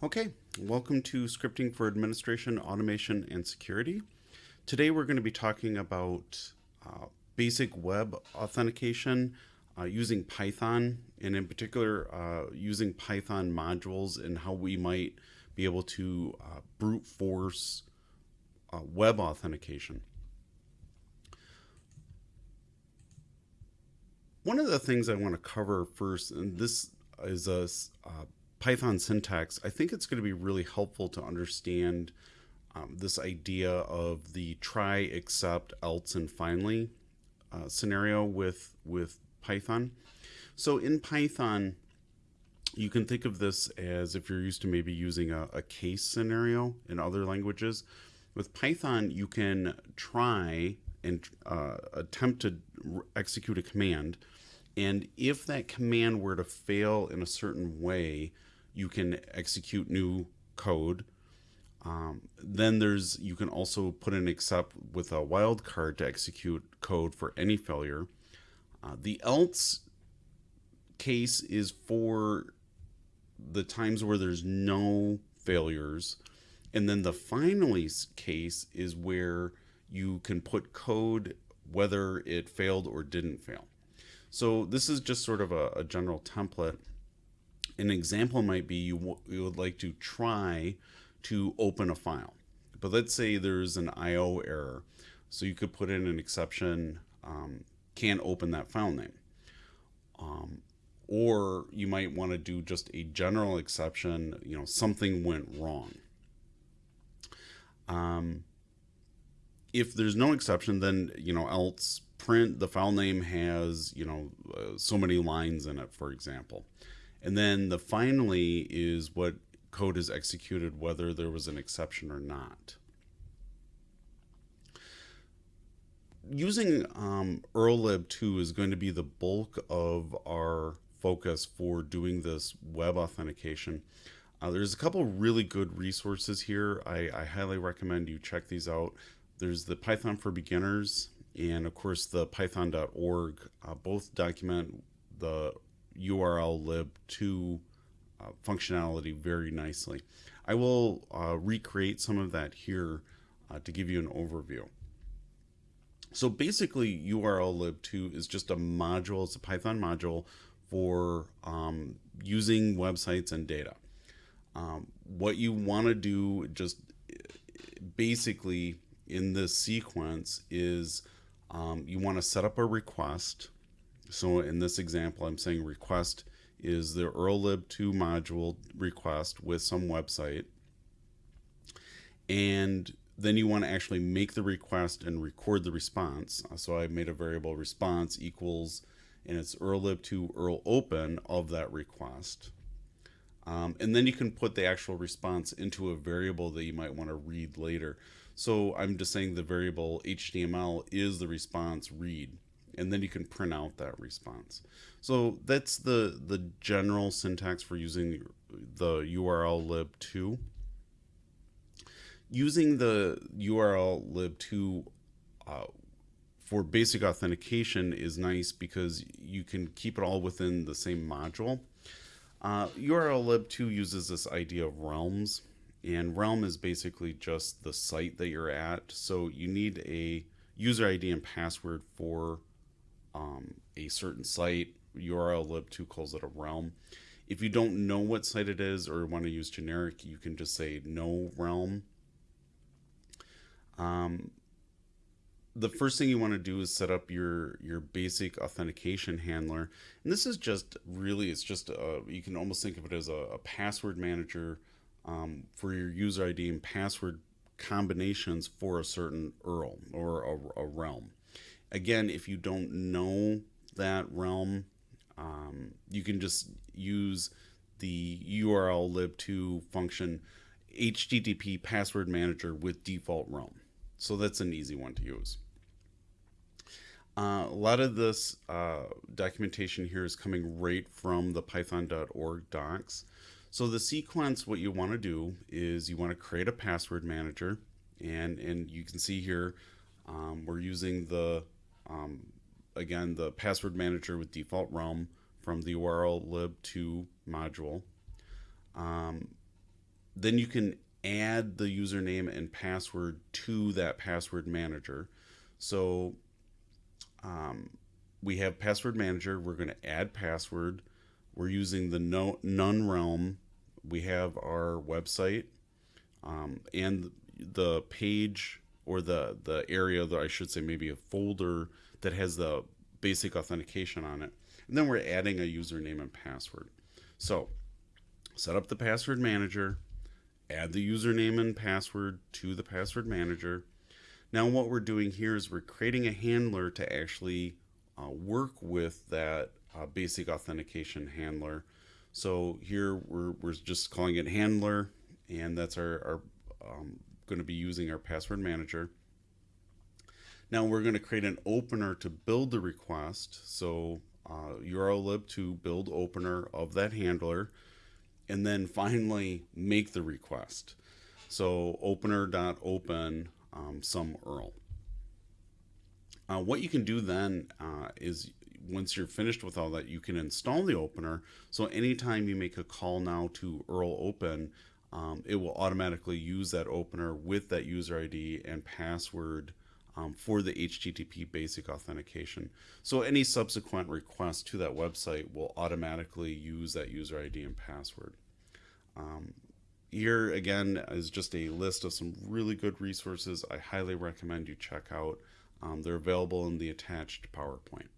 Okay, welcome to Scripting for Administration, Automation, and Security. Today we're going to be talking about uh, basic web authentication uh, using Python, and in particular uh, using Python modules and how we might be able to uh, brute force uh, web authentication. One of the things I want to cover first, and this is a uh, Python syntax, I think it's going to be really helpful to understand um, this idea of the try, except, else, and finally uh, scenario with with Python. So in Python, you can think of this as if you're used to maybe using a, a case scenario in other languages. With Python, you can try and uh, attempt to execute a command. And if that command were to fail in a certain way, you can execute new code. Um, then there's you can also put an except with a wildcard to execute code for any failure. Uh, the else case is for the times where there's no failures. And then the finally case is where you can put code whether it failed or didn't fail. So this is just sort of a, a general template an example might be you, you would like to try to open a file. But let's say there's an IO error. So you could put in an exception, um, can't open that file name. Um, or you might want to do just a general exception, you know, something went wrong. Um, if there's no exception, then, you know, else print the file name has, you know, uh, so many lines in it, for example. And then the finally is what code is executed whether there was an exception or not. Using um, ErlLib2 is going to be the bulk of our focus for doing this web authentication. Uh, there's a couple really good resources here. I, I, highly recommend you check these out. There's the Python for Beginners and of course the python.org. Uh, both document the URL lib2 uh, functionality very nicely. I will uh, recreate some of that here uh, to give you an overview. So basically URL lib2 is just a module, it's a Python module for um, using websites and data. Um, what you want to do just basically in this sequence is um, you want to set up a request so in this example, I'm saying request is the ErlLib2 module request with some website. And then you want to actually make the request and record the response. So I made a variable response equals, and it's ErlLib2 Erl open of that request. Um, and then you can put the actual response into a variable that you might want to read later. So I'm just saying the variable HTML is the response read and then you can print out that response. So that's the the general syntax for using the URL lib2. Using the URL lib2 uh, for basic authentication is nice because you can keep it all within the same module. Uh, URL lib2 uses this idea of realms and realm is basically just the site that you're at. So you need a user ID and password for um, a certain site. URL lib2 calls it a realm. If you don't know what site it is or want to use generic, you can just say no realm. Um, the first thing you want to do is set up your your basic authentication handler and this is just really it's just a, you can almost think of it as a, a password manager um, for your user id and password combinations for a certain URL or a, a realm again, if you don't know that realm, um, you can just use the URL lib2 function HTTP password manager with default realm. So that's an easy one to use. Uh, a lot of this uh, documentation here is coming right from the python.org docs. So the sequence, what you want to do is you want to create a password manager and, and you can see here um, we're using the um, again, the password manager with default realm from the URL lib2 module. Um, then you can add the username and password to that password manager. So um, we have password manager. We're going to add password. We're using the no, none realm. We have our website um, and the page or the the area that I should say maybe a folder that has the basic authentication on it. And then we're adding a username and password. So set up the password manager, add the username and password to the password manager. Now what we're doing here is we're creating a handler to actually uh, work with that uh, basic authentication handler. So here we're, we're just calling it handler and that's our, our um, going to be using our password manager. Now we're going to create an opener to build the request. So uh, URL to build opener of that handler and then finally make the request. So opener.open um, some URL. Uh, what you can do then uh, is once you're finished with all that, you can install the opener. So anytime you make a call now to URL open, um, it will automatically use that opener with that user ID and password um, for the HTTP basic authentication. So any subsequent request to that website will automatically use that user ID and password. Um, here again is just a list of some really good resources I highly recommend you check out. Um, they're available in the attached PowerPoint.